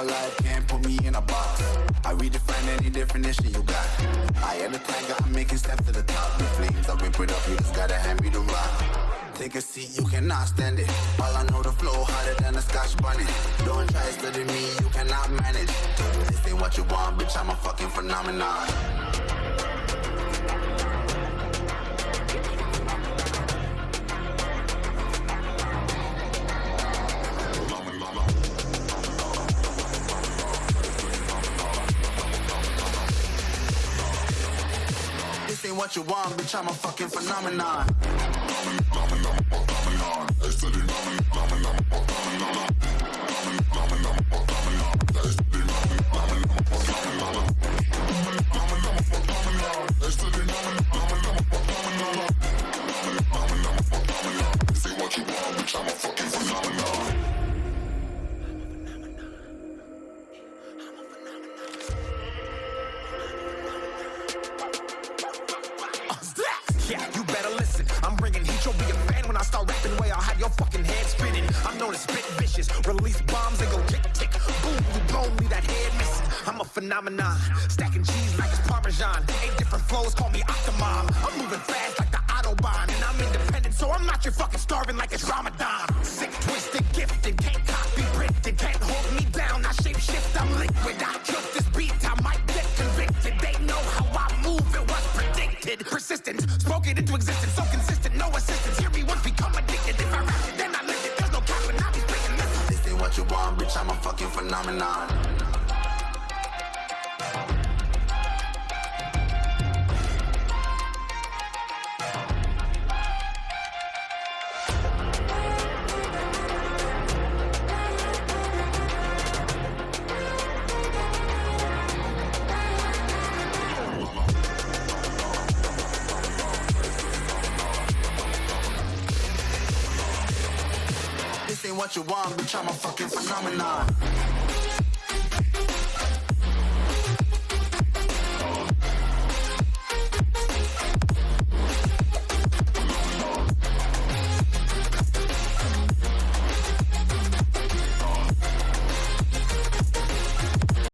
alive, can't put me in a box. I redefine any definition you got. I am the tiger, I'm making steps to the top. The flames, I rip it up, you just gotta hand me the rock. Take a seat, you cannot stand it. All I know, the flow harder than a scotch bonnet Don't try to study me, you cannot manage. This ain't what you want, bitch, I'm a fucking phenomenon. What you want, bitch, I'm a fucking phenomenon. Yeah, you better listen. I'm bringing heat. You'll be a fan when I start rapping. Way I'll have your fucking head spinning. I'm known as spit vicious. Release bombs and go tick tick. Boom, you blown me that head missing. I'm a phenomenon. Stacking cheese like it's Parmesan. Eight different flows, call me Octomom. I'm moving fast into existence. So consistent, no assistance. Hear me once, become addicted. If I rap it, then I live it. There's no cap and I be. Listen. This ain't what you want, bitch, I'm a fucking phenomenon. Ain't what you want, bitch, I'm a fucking phenomenon.